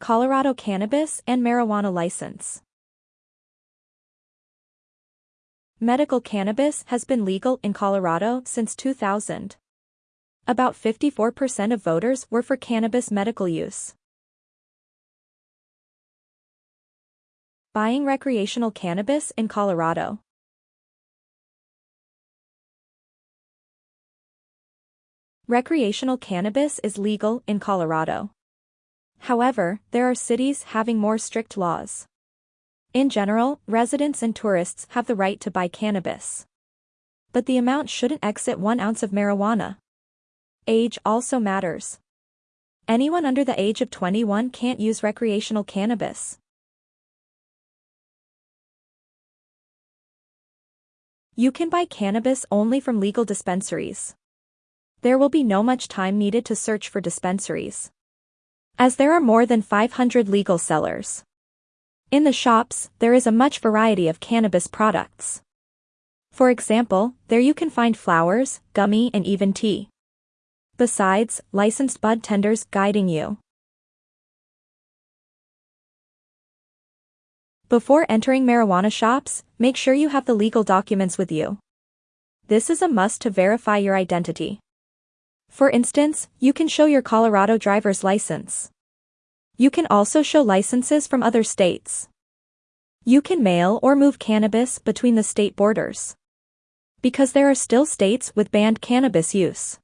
Colorado cannabis and marijuana license. Medical cannabis has been legal in Colorado since 2000. About 54% of voters were for cannabis medical use. Buying recreational cannabis in Colorado. Recreational cannabis is legal in Colorado. However, there are cities having more strict laws. In general, residents and tourists have the right to buy cannabis. But the amount shouldn't exceed one ounce of marijuana. Age also matters. Anyone under the age of 21 can't use recreational cannabis. You can buy cannabis only from legal dispensaries. There will be no much time needed to search for dispensaries. As there are more than 500 legal sellers. In the shops, there is a much variety of cannabis products. For example, there you can find flowers, gummy and even tea. Besides, licensed bud tenders guiding you. Before entering marijuana shops, make sure you have the legal documents with you. This is a must to verify your identity. For instance, you can show your Colorado driver's license. You can also show licenses from other states. You can mail or move cannabis between the state borders. Because there are still states with banned cannabis use.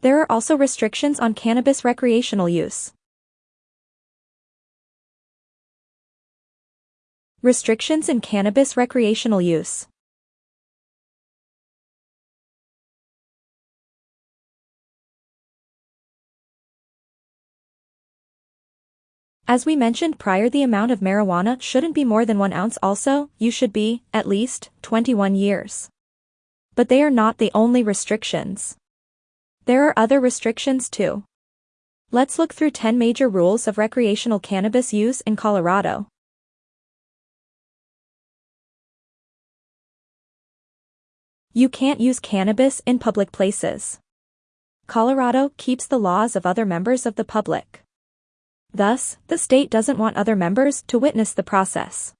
There are also restrictions on cannabis recreational use. Restrictions in cannabis recreational use. As we mentioned prior the amount of marijuana shouldn't be more than 1 ounce also, you should be, at least, 21 years. But they are not the only restrictions. There are other restrictions too. Let's look through 10 major rules of recreational cannabis use in Colorado. You can't use cannabis in public places. Colorado keeps the laws of other members of the public. Thus, the state doesn't want other members to witness the process.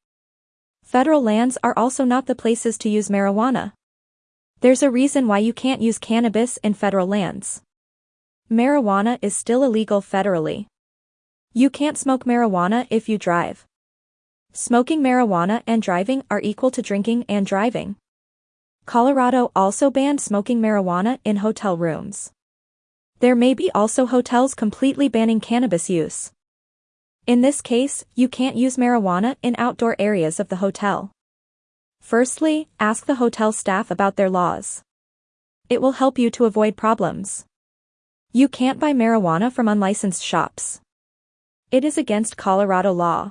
Federal lands are also not the places to use marijuana. There's a reason why you can't use cannabis in federal lands. Marijuana is still illegal federally. You can't smoke marijuana if you drive. Smoking marijuana and driving are equal to drinking and driving. Colorado also banned smoking marijuana in hotel rooms. There may be also hotels completely banning cannabis use. In this case, you can't use marijuana in outdoor areas of the hotel. Firstly, ask the hotel staff about their laws. It will help you to avoid problems. You can't buy marijuana from unlicensed shops. It is against Colorado law.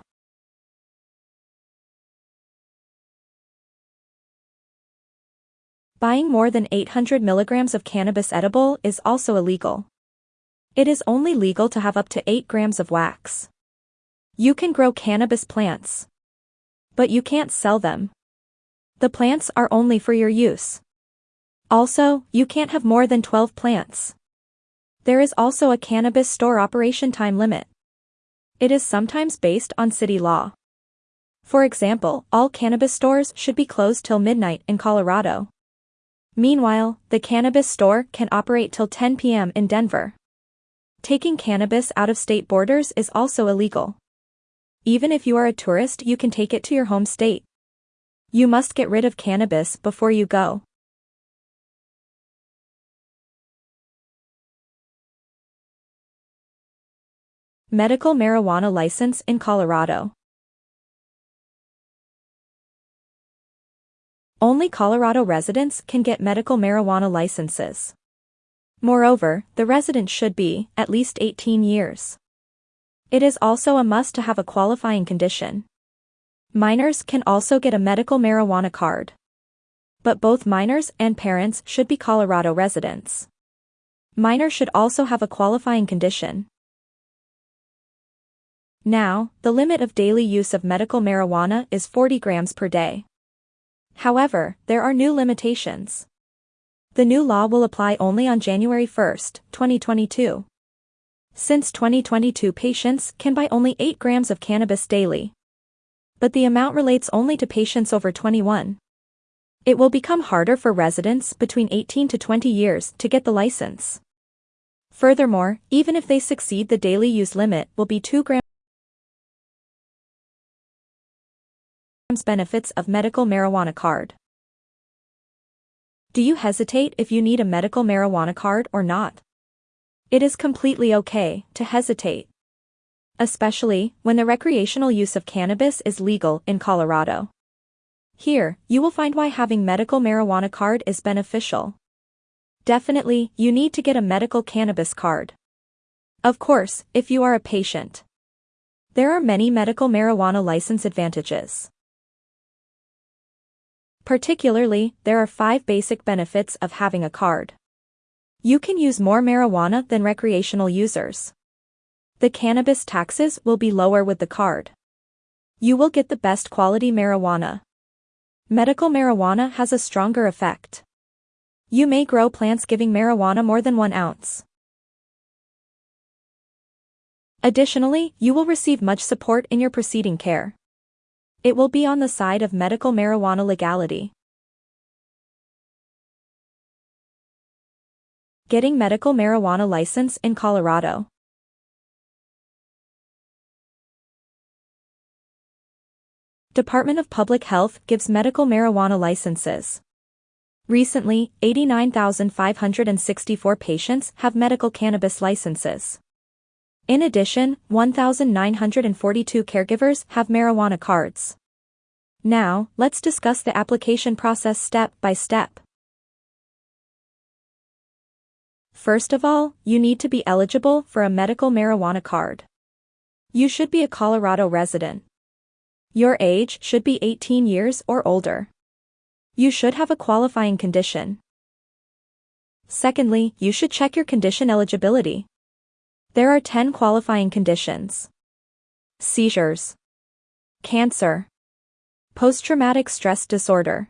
Buying more than 800 milligrams of cannabis edible is also illegal. It is only legal to have up to 8 grams of wax. You can grow cannabis plants. But you can't sell them. The plants are only for your use. Also, you can't have more than 12 plants. There is also a cannabis store operation time limit. It is sometimes based on city law. For example, all cannabis stores should be closed till midnight in Colorado. Meanwhile, the cannabis store can operate till 10 p.m. in Denver. Taking cannabis out of state borders is also illegal. Even if you are a tourist you can take it to your home state. You must get rid of cannabis before you go. Medical marijuana license in Colorado. Only Colorado residents can get medical marijuana licenses. Moreover, the resident should be, at least 18 years. It is also a must to have a qualifying condition. Minors can also get a medical marijuana card. But both minors and parents should be Colorado residents. Minors should also have a qualifying condition. Now, the limit of daily use of medical marijuana is 40 grams per day. However, there are new limitations. The new law will apply only on January 1, 2022. Since 2022 patients can buy only 8 grams of cannabis daily. But the amount relates only to patients over 21. It will become harder for residents between 18 to 20 years to get the license. Furthermore, even if they succeed the daily use limit will be 2 grams benefits of medical marijuana card. Do you hesitate if you need a medical marijuana card or not? It is completely okay to hesitate. Especially when the recreational use of cannabis is legal in Colorado. Here, you will find why having medical marijuana card is beneficial. Definitely, you need to get a medical cannabis card. Of course, if you are a patient. There are many medical marijuana license advantages. Particularly, there are five basic benefits of having a card. You can use more marijuana than recreational users. The cannabis taxes will be lower with the card. You will get the best quality marijuana. Medical marijuana has a stronger effect. You may grow plants giving marijuana more than one ounce. Additionally, you will receive much support in your proceeding care. It will be on the side of medical marijuana legality. Getting medical marijuana license in Colorado. Department of Public Health gives medical marijuana licenses. Recently, 89,564 patients have medical cannabis licenses. In addition, 1,942 caregivers have marijuana cards. Now, let's discuss the application process step by step. First of all, you need to be eligible for a medical marijuana card. You should be a Colorado resident. Your age should be 18 years or older. You should have a qualifying condition. Secondly, you should check your condition eligibility. There are 10 qualifying conditions. Seizures. Cancer. Post-traumatic stress disorder.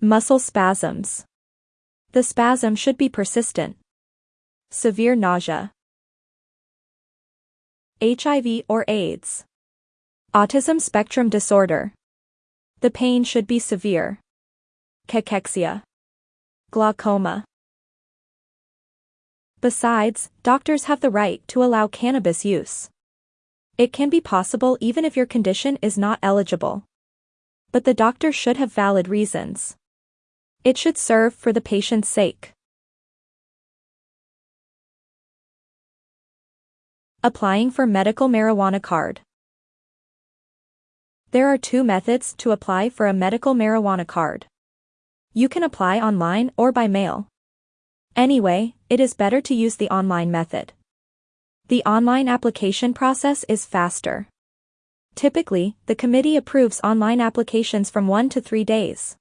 Muscle spasms. The spasm should be persistent. Severe nausea. HIV or AIDS. Autism spectrum disorder. The pain should be severe. Cachexia. Glaucoma. Besides, doctors have the right to allow cannabis use. It can be possible even if your condition is not eligible. But the doctor should have valid reasons. It should serve for the patient's sake. Applying for medical marijuana card. There are two methods to apply for a medical marijuana card. You can apply online or by mail. Anyway, it is better to use the online method. The online application process is faster. Typically, the committee approves online applications from 1 to 3 days.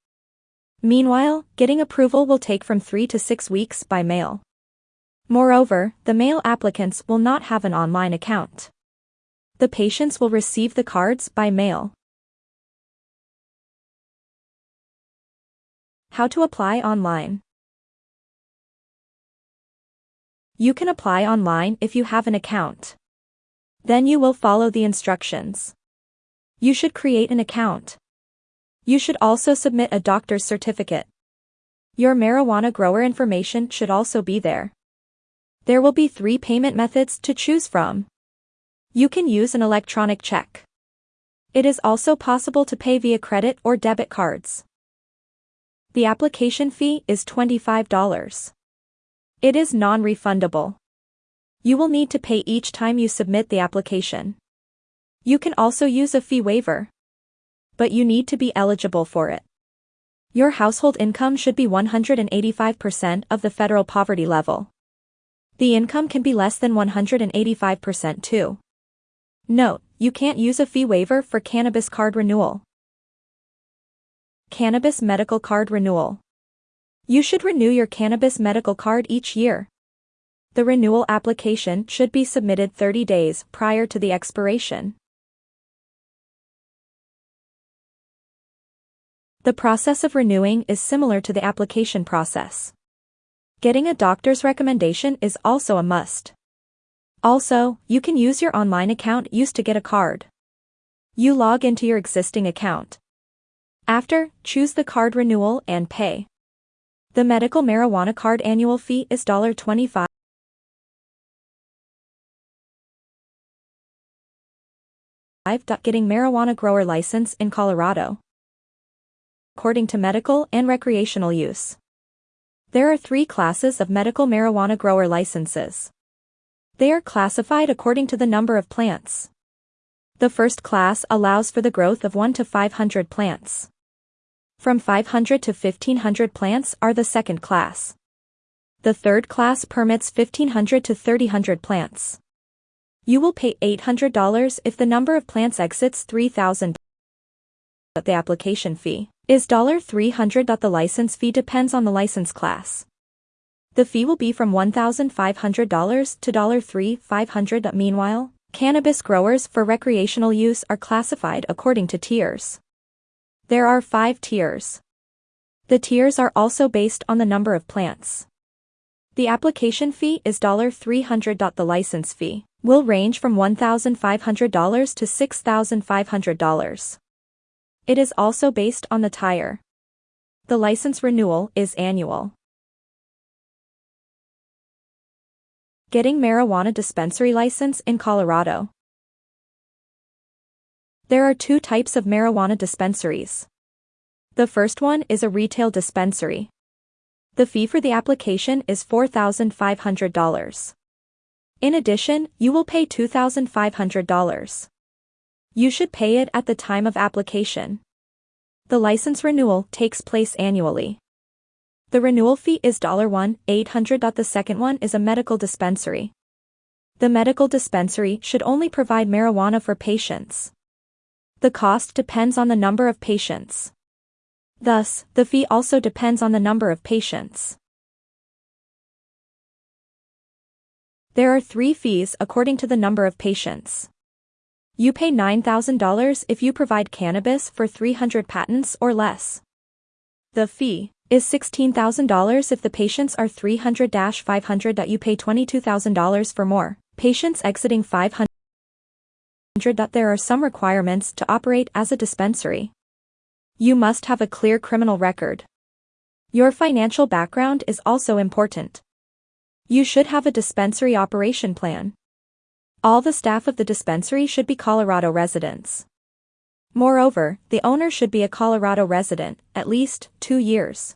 Meanwhile, getting approval will take from 3 to 6 weeks by mail. Moreover, the mail applicants will not have an online account. The patients will receive the cards by mail. How to apply online. You can apply online if you have an account. Then you will follow the instructions. You should create an account. You should also submit a doctor's certificate. Your marijuana grower information should also be there. There will be three payment methods to choose from. You can use an electronic check. It is also possible to pay via credit or debit cards. The application fee is $25. It is non-refundable. You will need to pay each time you submit the application. You can also use a fee waiver. But you need to be eligible for it. Your household income should be 185% of the federal poverty level. The income can be less than 185% too. Note, you can't use a fee waiver for cannabis card renewal. Cannabis medical card renewal. You should renew your cannabis medical card each year. The renewal application should be submitted 30 days prior to the expiration. The process of renewing is similar to the application process. Getting a doctor's recommendation is also a must. Also, you can use your online account used to get a card. You log into your existing account. After, choose the card renewal and pay. The medical marijuana card annual fee is $25. Getting marijuana grower license in Colorado. According to medical and recreational use. There are three classes of medical marijuana grower licenses. They are classified according to the number of plants. The first class allows for the growth of 1 to 500 plants. From 500 to 1500 plants are the second class. The third class permits 1500 to 3000 plants. You will pay $800 if the number of plants exits 3000 but the application fee is $300. The license fee depends on the license class. The fee will be from $1,500 to $3,500. Meanwhile, cannabis growers for recreational use are classified according to tiers. There are five tiers. The tiers are also based on the number of plants. The application fee is $300. The license fee will range from $1,500 to $6,500. It is also based on the tire. The license renewal is annual. Getting marijuana dispensary license in Colorado. There are two types of marijuana dispensaries. The first one is a retail dispensary. The fee for the application is $4,500. In addition, you will pay $2,500. You should pay it at the time of application. The license renewal takes place annually. The renewal fee is $1 800. The second one is a medical dispensary. The medical dispensary should only provide marijuana for patients. The cost depends on the number of patients. Thus, the fee also depends on the number of patients. There are three fees according to the number of patients. You pay $9,000 if you provide cannabis for 300 patents or less. The fee is $16,000 if the patients are 300 500 that You pay $22,000 for more patients exiting 500. That There are some requirements to operate as a dispensary. You must have a clear criminal record. Your financial background is also important. You should have a dispensary operation plan. All the staff of the dispensary should be Colorado residents. Moreover, the owner should be a Colorado resident, at least two years.